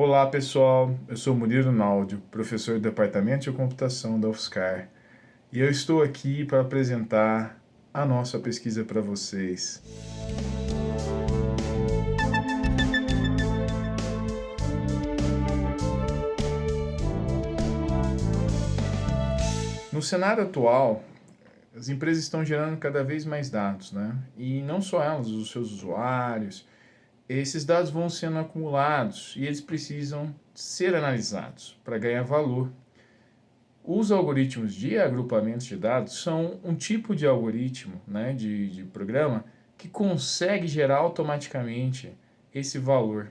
Olá pessoal, eu sou Murilo Naldio, professor do Departamento de Computação da UFSCar e eu estou aqui para apresentar a nossa pesquisa para vocês. No cenário atual, as empresas estão gerando cada vez mais dados, né? E não só elas, os seus usuários, esses dados vão sendo acumulados e eles precisam ser analisados para ganhar valor. Os algoritmos de agrupamento de dados são um tipo de algoritmo, né, de, de programa, que consegue gerar automaticamente esse valor.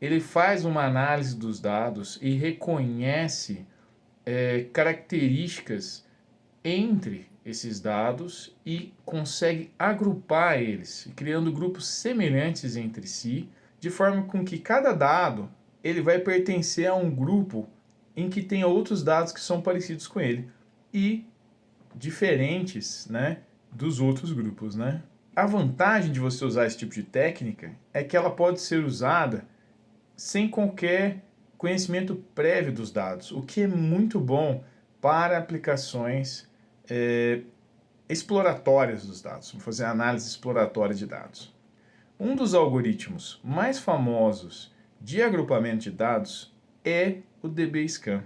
Ele faz uma análise dos dados e reconhece é, características entre esses dados e consegue agrupar eles, criando grupos semelhantes entre si, de forma com que cada dado ele vai pertencer a um grupo em que tem outros dados que são parecidos com ele e diferentes né, dos outros grupos. Né? A vantagem de você usar esse tipo de técnica é que ela pode ser usada sem qualquer conhecimento prévio dos dados, o que é muito bom para aplicações é, exploratórias dos dados, vamos fazer análise exploratória de dados. Um dos algoritmos mais famosos de agrupamento de dados é o DBSCAN.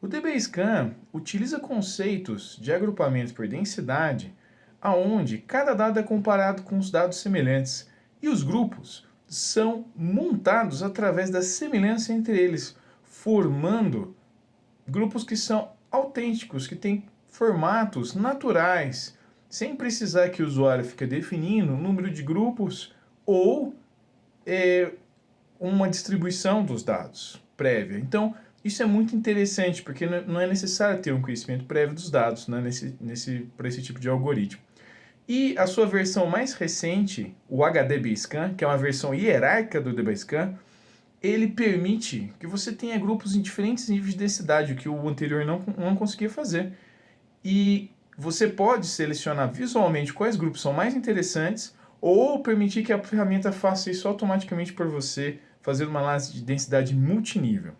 O DBSCAN utiliza conceitos de agrupamento por densidade, aonde cada dado é comparado com os dados semelhantes e os grupos são montados através da semelhança entre eles, formando grupos que são autênticos, que têm formatos naturais, sem precisar que o usuário fique definindo o número de grupos ou é, uma distribuição dos dados prévia. Então, isso é muito interessante, porque não é necessário ter um conhecimento prévio dos dados né, nesse, nesse, para esse tipo de algoritmo. E a sua versão mais recente, o HDBScan, que é uma versão hierárquica do DBScan, ele permite que você tenha grupos em diferentes níveis de densidade, o que o anterior não, não conseguia fazer e você pode selecionar visualmente quais grupos são mais interessantes ou permitir que a ferramenta faça isso automaticamente por você, fazendo uma análise de densidade multinível.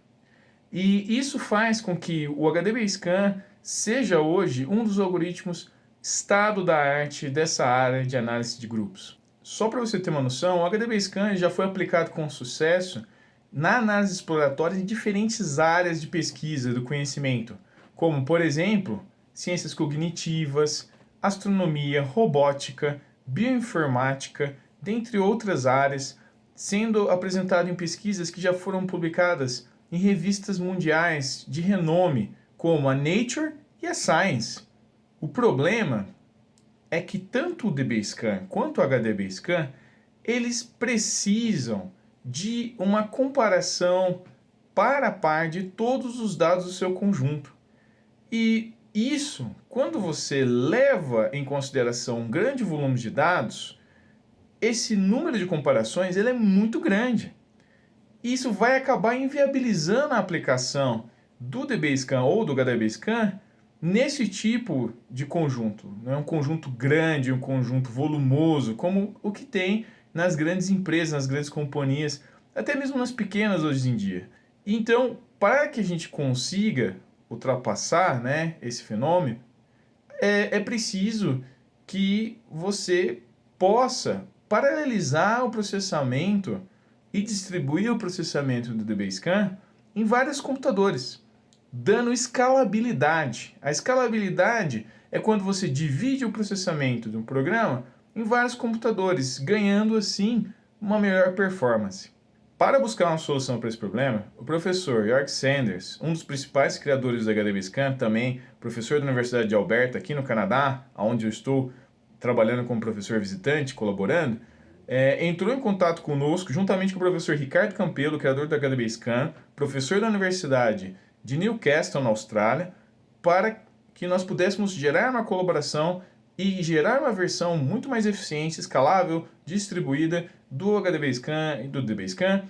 E isso faz com que o HDBScan seja hoje um dos algoritmos estado da arte dessa área de análise de grupos. Só para você ter uma noção, o HDBScan já foi aplicado com sucesso na análise exploratória em diferentes áreas de pesquisa do conhecimento, como, por exemplo, ciências cognitivas, astronomia, robótica, bioinformática, dentre outras áreas, sendo apresentado em pesquisas que já foram publicadas em revistas mundiais de renome, como a Nature e a Science. O problema é que tanto o DBScan quanto o HDBScan, eles precisam de uma comparação para a par de todos os dados do seu conjunto. E isso, quando você leva em consideração um grande volume de dados, esse número de comparações ele é muito grande. Isso vai acabar inviabilizando a aplicação do DBScan ou do HDBScan nesse tipo de conjunto. Não é um conjunto grande, um conjunto volumoso, como o que tem nas grandes empresas, nas grandes companhias, até mesmo nas pequenas hoje em dia. Então, para que a gente consiga ultrapassar né, esse fenômeno, é, é preciso que você possa paralelizar o processamento e distribuir o processamento do DBScan em vários computadores, dando escalabilidade. A escalabilidade é quando você divide o processamento de um programa em vários computadores, ganhando assim uma melhor performance. Para buscar uma solução para esse problema, o professor York Sanders, um dos principais criadores do HDBScan, também professor da Universidade de Alberta, aqui no Canadá, onde eu estou trabalhando como professor visitante, colaborando, é, entrou em contato conosco, juntamente com o professor Ricardo Campelo, criador do HDBScan, professor da Universidade de Newcastle, na Austrália, para que nós pudéssemos gerar uma colaboração e gerar uma versão muito mais eficiente, escalável, distribuída do HDBaseCAN e do DBaseCAN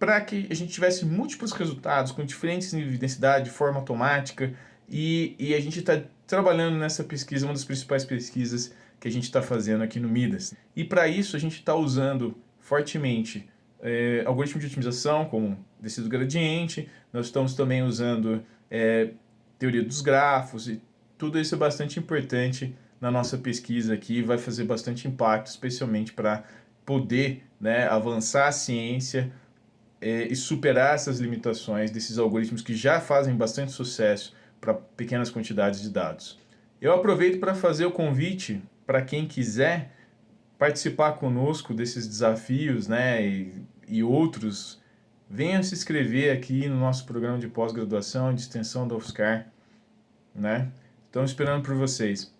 para que a gente tivesse múltiplos resultados com diferentes níveis de densidade, de forma automática e, e a gente está trabalhando nessa pesquisa, uma das principais pesquisas que a gente está fazendo aqui no Midas. E para isso a gente está usando fortemente é, algoritmo de otimização, como descido gradiente, nós estamos também usando é, teoria dos grafos, e tudo isso é bastante importante na nossa pesquisa aqui, vai fazer bastante impacto, especialmente para poder né, avançar a ciência é, e superar essas limitações desses algoritmos que já fazem bastante sucesso para pequenas quantidades de dados. Eu aproveito para fazer o convite para quem quiser participar conosco desses desafios né, e, e outros, venham se inscrever aqui no nosso programa de pós-graduação de extensão da UFSCar. Né? Estamos esperando por vocês.